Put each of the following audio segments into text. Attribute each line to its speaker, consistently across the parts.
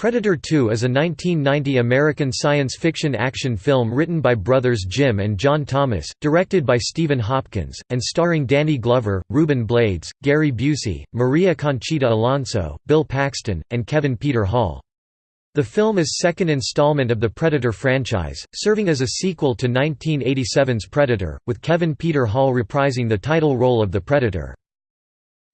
Speaker 1: Predator 2 is a 1990 American science fiction action film written by brothers Jim and John Thomas, directed by Stephen Hopkins, and starring Danny Glover, Ruben Blades, Gary Busey, Maria Conchita Alonso, Bill Paxton, and Kevin Peter Hall. The film is second installment of the Predator franchise, serving as a sequel to 1987's Predator, with Kevin Peter Hall reprising the title role of the Predator.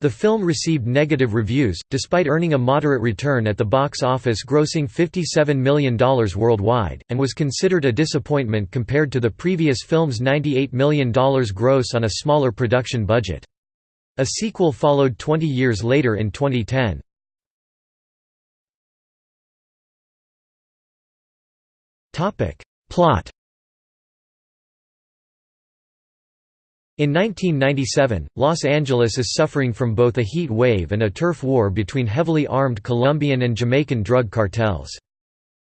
Speaker 1: The film received negative reviews, despite earning a moderate return at the box office grossing $57 million worldwide, and was considered a disappointment compared to the previous film's $98 million gross on a smaller production budget. A sequel followed 20 years later in 2010. Plot In 1997, Los Angeles is suffering from both a heat wave and a turf war between heavily armed Colombian and Jamaican drug cartels.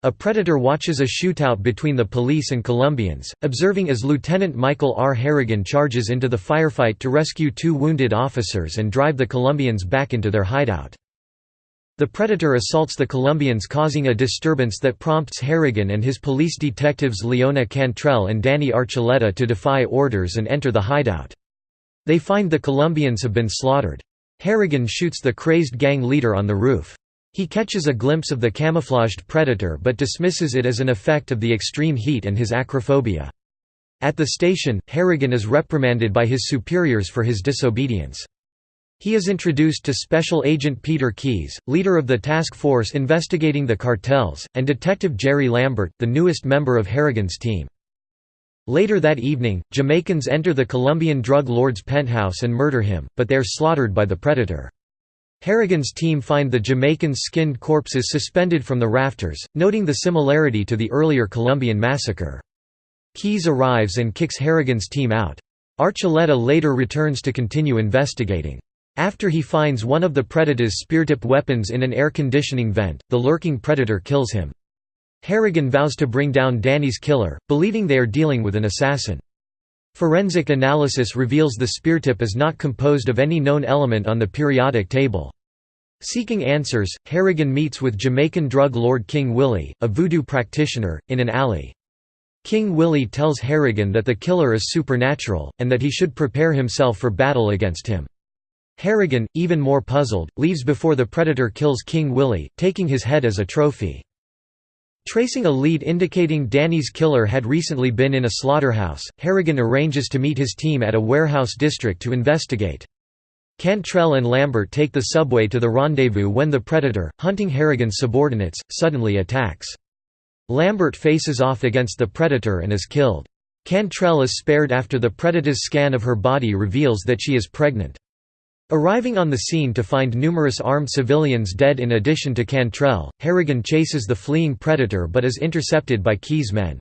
Speaker 1: A predator watches a shootout between the police and Colombians, observing as Lieutenant Michael R. Harrigan charges into the firefight to rescue two wounded officers and drive the Colombians back into their hideout. The Predator assaults the Colombians causing a disturbance that prompts Harrigan and his police detectives Leona Cantrell and Danny Archuleta to defy orders and enter the hideout. They find the Colombians have been slaughtered. Harrigan shoots the crazed gang leader on the roof. He catches a glimpse of the camouflaged Predator but dismisses it as an effect of the extreme heat and his acrophobia. At the station, Harrigan is reprimanded by his superiors for his disobedience. He is introduced to Special Agent Peter Keyes, leader of the task force investigating the cartels, and Detective Jerry Lambert, the newest member of Harrigan's team. Later that evening, Jamaicans enter the Colombian drug lord's penthouse and murder him, but they are slaughtered by the predator. Harrigan's team find the Jamaicans' skinned corpses suspended from the rafters, noting the similarity to the earlier Colombian massacre. Keyes arrives and kicks Harrigan's team out. Archuleta later returns to continue investigating. After he finds one of the Predator's speartip weapons in an air conditioning vent, the lurking Predator kills him. Harrigan vows to bring down Danny's killer, believing they are dealing with an assassin. Forensic analysis reveals the speartip is not composed of any known element on the periodic table. Seeking answers, Harrigan meets with Jamaican drug lord King Willie, a voodoo practitioner, in an alley. King Willie tells Harrigan that the killer is supernatural, and that he should prepare himself for battle against him. Harrigan, even more puzzled, leaves before the Predator kills King Willie, taking his head as a trophy. Tracing a lead indicating Danny's killer had recently been in a slaughterhouse, Harrigan arranges to meet his team at a warehouse district to investigate. Cantrell and Lambert take the subway to the rendezvous when the Predator, hunting Harrigan's subordinates, suddenly attacks. Lambert faces off against the Predator and is killed. Cantrell is spared after the Predator's scan of her body reveals that she is pregnant. Arriving on the scene to find numerous armed civilians dead in addition to Cantrell, Harrigan chases the fleeing predator but is intercepted by Keyes' men.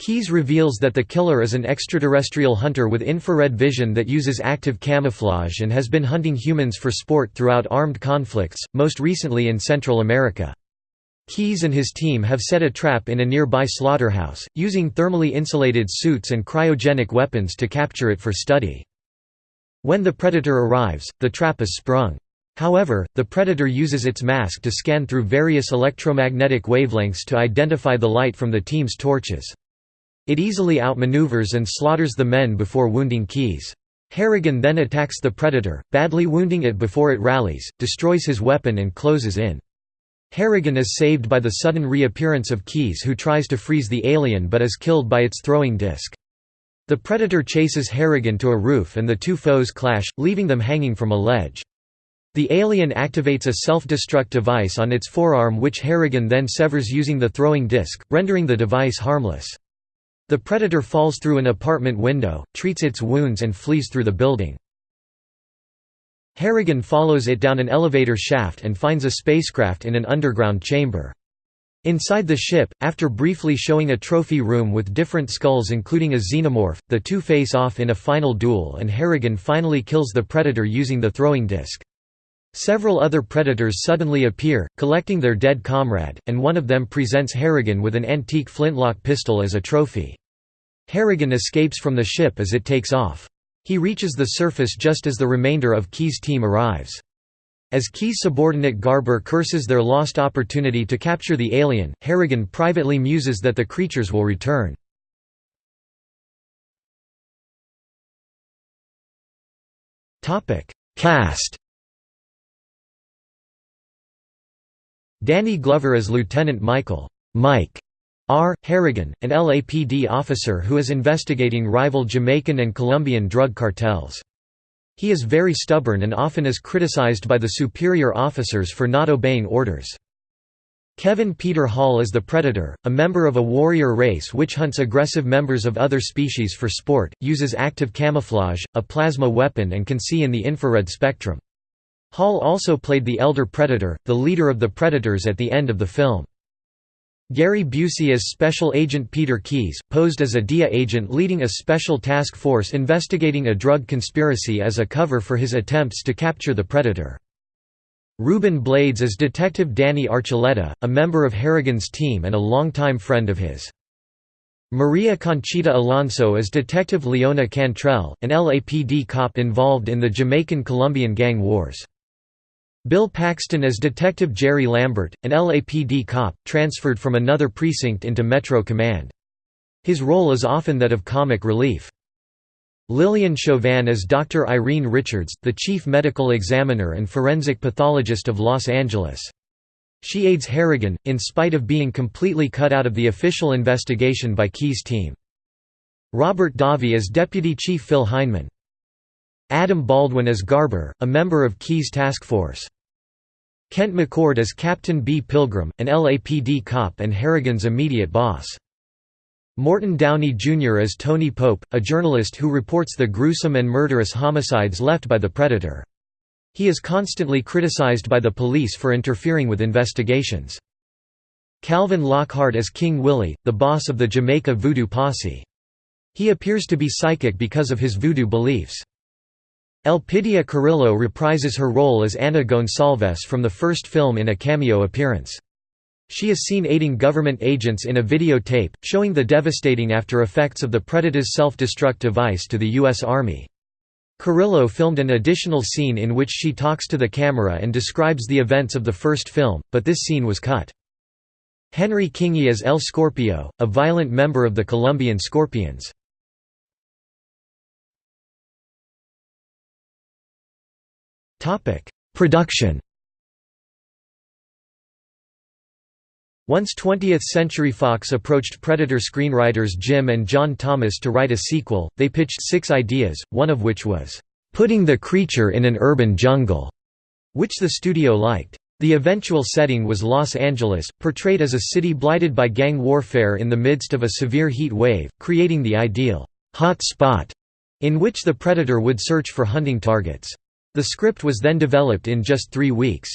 Speaker 1: Keyes reveals that the killer is an extraterrestrial hunter with infrared vision that uses active camouflage and has been hunting humans for sport throughout armed conflicts, most recently in Central America. Keyes and his team have set a trap in a nearby slaughterhouse, using thermally insulated suits and cryogenic weapons to capture it for study. When the predator arrives, the trap is sprung. However, the predator uses its mask to scan through various electromagnetic wavelengths to identify the light from the team's torches. It easily outmaneuvers and slaughters the men before wounding Keyes. Harrigan then attacks the predator, badly wounding it before it rallies, destroys his weapon and closes in. Harrigan is saved by the sudden reappearance of Keyes who tries to freeze the alien but is killed by its throwing disc. The Predator chases Harrigan to a roof and the two foes clash, leaving them hanging from a ledge. The alien activates a self-destruct device on its forearm which Harrigan then severs using the throwing disc, rendering the device harmless. The Predator falls through an apartment window, treats its wounds and flees through the building. Harrigan follows it down an elevator shaft and finds a spacecraft in an underground chamber. Inside the ship, after briefly showing a trophy room with different skulls including a xenomorph, the two face off in a final duel and Harrigan finally kills the Predator using the throwing disc. Several other Predators suddenly appear, collecting their dead comrade, and one of them presents Harrigan with an antique flintlock pistol as a trophy. Harrigan escapes from the ship as it takes off. He reaches the surface just as the remainder of Keyes' team arrives. As Keyes' subordinate Garber curses their lost opportunity to capture the alien, Harrigan privately muses that the creatures will return. Cast Danny Glover as Lieutenant Michael Mike R. Harrigan, an LAPD officer who is investigating rival Jamaican and Colombian drug cartels. He is very stubborn and often is criticized by the superior officers for not obeying orders. Kevin Peter Hall is the Predator, a member of a warrior race which hunts aggressive members of other species for sport, uses active camouflage, a plasma weapon and can see in the infrared spectrum. Hall also played the Elder Predator, the leader of the Predators at the end of the film. Gary Busey as Special Agent Peter Keyes, posed as a DEA agent leading a special task force investigating a drug conspiracy as a cover for his attempts to capture the Predator. Ruben Blades as Detective Danny Archuleta, a member of Harrigan's team and a longtime friend of his. Maria Conchita Alonso as Detective Leona Cantrell, an LAPD cop involved in the Jamaican-Colombian gang wars. Bill Paxton as Detective Jerry Lambert, an LAPD cop, transferred from another precinct into Metro Command. His role is often that of comic relief. Lilyan Chauvin as Dr. Irene Richards, the chief medical examiner and forensic pathologist of Los Angeles. She aids Harrigan, in spite of being completely cut out of the official investigation by Keyes' team. Robert Davi as Deputy Chief Phil Heineman. Adam Baldwin as Garber, a member of Keyes' task force. Kent McCord as Captain B. Pilgrim, an LAPD cop and Harrigan's immediate boss. Morton Downey Jr. as Tony Pope, a journalist who reports the gruesome and murderous homicides left by the Predator. He is constantly criticized by the police for interfering with investigations. Calvin Lockhart as King Willie, the boss of the Jamaica Voodoo Posse. He appears to be psychic because of his voodoo beliefs. Elpidia Carrillo reprises her role as Ana Gonçalves from the first film in a cameo appearance. She is seen aiding government agents in a videotape, showing the devastating after-effects of the Predator's self-destruct device to the U.S. Army. Carrillo filmed an additional scene in which she talks to the camera and describes the events of the first film, but this scene was cut. Henry Kingi as El Scorpio, a violent member of the Colombian Scorpions. Production Once 20th Century Fox approached Predator screenwriters Jim and John Thomas to write a sequel, they pitched six ideas, one of which was, "...putting the creature in an urban jungle", which the studio liked. The eventual setting was Los Angeles, portrayed as a city blighted by gang warfare in the midst of a severe heat wave, creating the ideal, "...hot spot", in which the Predator would search for hunting targets. The script was then developed in just three weeks.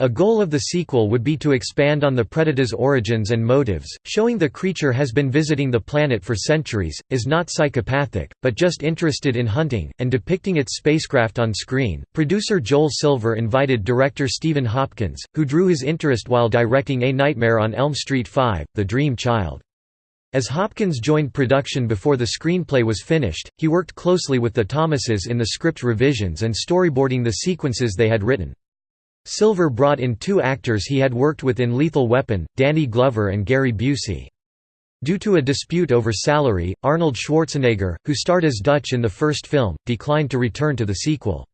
Speaker 1: A goal of the sequel would be to expand on the Predator's origins and motives, showing the creature has been visiting the planet for centuries, is not psychopathic, but just interested in hunting, and depicting its spacecraft on screen. Producer Joel Silver invited director Stephen Hopkins, who drew his interest while directing A Nightmare on Elm Street 5, The Dream Child. As Hopkins joined production before the screenplay was finished, he worked closely with the Thomases in the script revisions and storyboarding the sequences they had written. Silver brought in two actors he had worked with in Lethal Weapon, Danny Glover and Gary Busey. Due to a dispute over salary, Arnold Schwarzenegger, who starred as Dutch in the first film, declined to return to the sequel.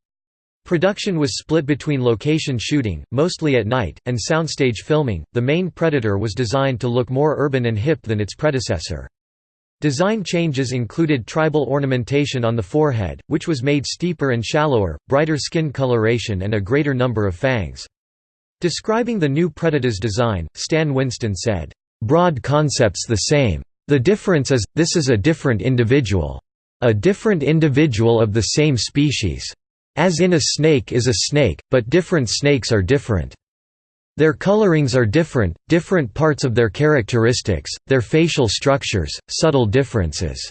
Speaker 1: Production was split between location shooting, mostly at night, and soundstage filming. The main Predator was designed to look more urban and hip than its predecessor. Design changes included tribal ornamentation on the forehead, which was made steeper and shallower, brighter skin coloration and a greater number of fangs. Describing the new Predator's design, Stan Winston said, "...broad concepts the same. The difference is, this is a different individual. A different individual of the same species. As in a snake is a snake, but different snakes are different." Their colorings are different, different parts of their characteristics, their facial structures, subtle differences.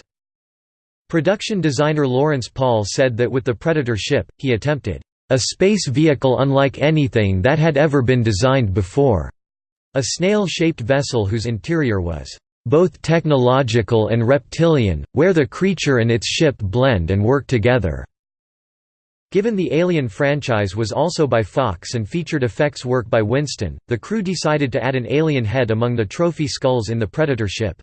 Speaker 1: Production designer Lawrence Paull said that with the Predator ship, he attempted a space vehicle unlike anything that had ever been designed before, a snail-shaped vessel whose interior was both technological and reptilian, where the creature and its ship blend and work together. Given the Alien franchise was also by Fox and featured effects work by Winston, the crew decided to add an alien head among the trophy skulls in the Predator ship.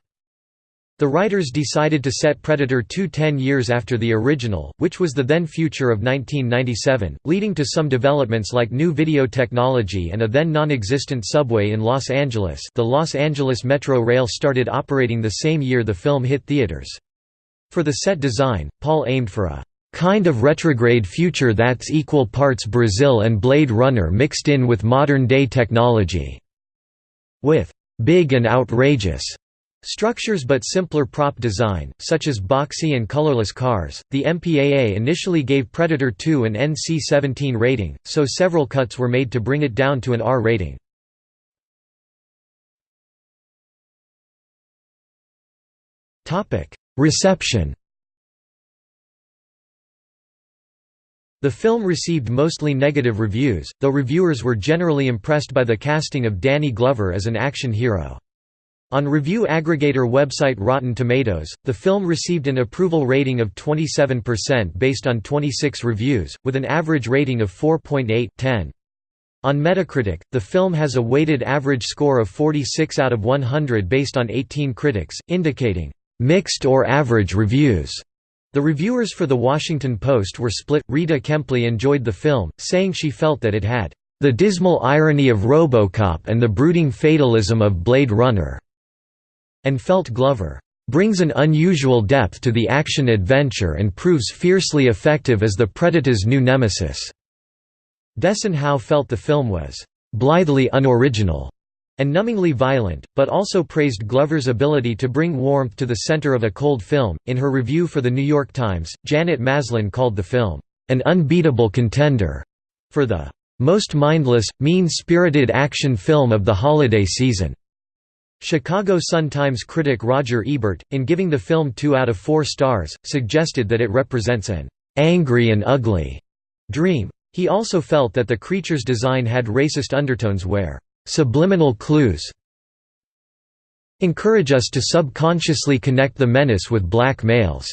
Speaker 1: The writers decided to set Predator 2 10 years after the original, which was the then future of 1997, leading to some developments like new video technology and a then non-existent subway in Los Angeles the Los Angeles Metro Rail started operating the same year the film hit theaters. For the set design, Paull aimed for a kind of retrograde future that's equal parts Brazil and Blade Runner mixed in with modern-day technology. With big and outrageous structures but simpler prop design, such as boxy and colorless cars, the MPAA initially gave Predator 2 an NC-17 rating, so several cuts were made to bring it down to an R rating. Reception The film received mostly negative reviews, though reviewers were generally impressed by the casting of Danny Glover as an action hero. On review aggregator website Rotten Tomatoes, the film received an approval rating of 27% based on 26 reviews, with an average rating of 4.8 On Metacritic, the film has a weighted average score of 46 out of 100 based on 18 critics, indicating mixed or average reviews. The reviewers for The Washington Post were split. Rita Kempley enjoyed the film, saying she felt that it had the dismal irony of Robocop and the brooding fatalism of Blade Runner, and felt Glover brings an unusual depth to the action-adventure and proves fiercely effective as the Predator's new nemesis." Desson Howe felt the film was "...blithely unoriginal." And numbingly violent, but also praised Glover's ability to bring warmth to the center of a cold film. In her review for The New York Times, Janet Maslin called the film, an unbeatable contender for the most mindless, mean-spirited action film of the holiday season. Chicago Sun-Times critic Roger Ebert, in giving the film two out of four stars, suggested that it represents an angry and ugly dream. He also felt that the creature's design had racist undertones where Subliminal clues encourage us to subconsciously connect the menace with black males.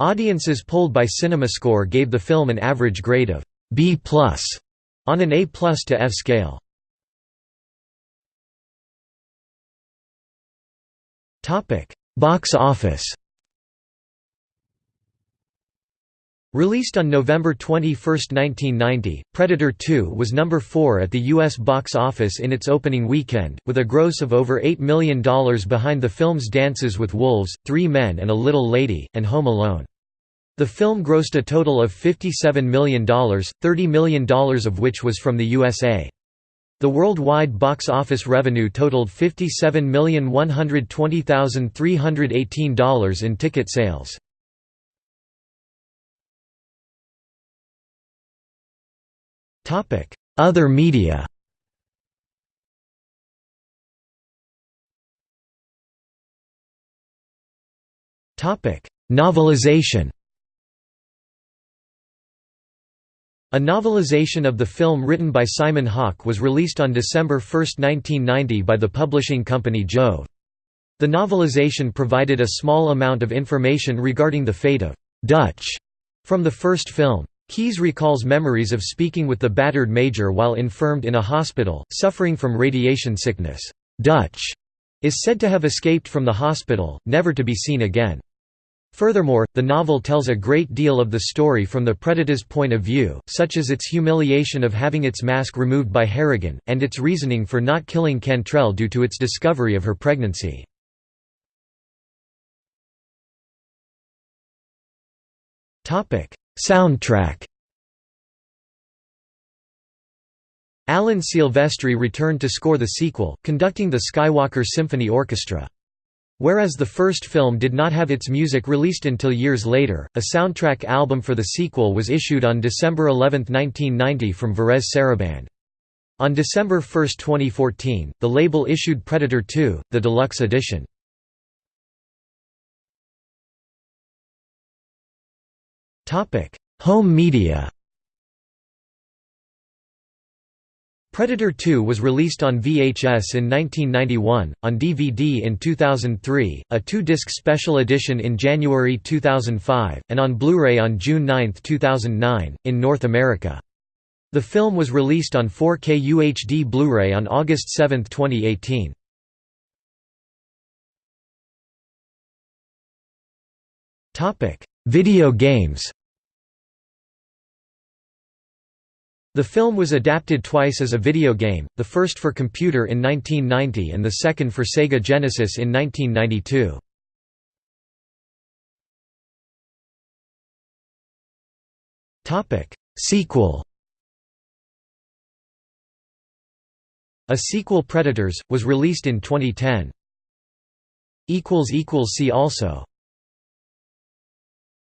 Speaker 1: Audiences polled by CinemaScore gave the film an average grade of B+ on an A+ to F scale. Topic: Box office. Released on November 21, 1990, Predator 2 was number 4 at the U.S. box office in its opening weekend, with a gross of over $8 million behind the films Dances with Wolves, Three Men and a Little Lady, and Home Alone. The film grossed a total of $57 million, $30 million of which was from the USA. The worldwide box office revenue totaled $57,120,318 in ticket sales. Other media Topic: Novelization A novelization of the film written by Simon Hawke was released on December 1, 1990 by the publishing company Jove. The novelization provided a small amount of information regarding the fate of «Dutch» from the first film. Keyes recalls memories of speaking with the battered major while infirmed in a hospital, suffering from radiation sickness. Dutch is said to have escaped from the hospital, never to be seen again. Furthermore, the novel tells a great deal of the story from the Predator's point of view, such as its humiliation of having its mask removed by Harrigan, and its reasoning for not killing Cantrell due to its discovery of her pregnancy. Soundtrack Alan Silvestri returned to score the sequel, conducting the Skywalker Symphony Orchestra. Whereas the first film did not have its music released until years later, a soundtrack album for the sequel was issued on December 11, 1990 from Varèse Sarabande. On December 1, 2014, the label issued Predator 2, the deluxe edition. Home media Predator 2 was released on VHS in 1991, on DVD in 2003, a two-disc special edition in January 2005, and on Blu-ray on June 9, 2009, in North America. The film was released on 4K UHD Blu-ray on August 7, 2018. Video games The film was adapted twice as a video game, the first for computer in 1990 and the second for Sega Genesis in 1992. Sequel A sequel Predators, was released in 2010. See also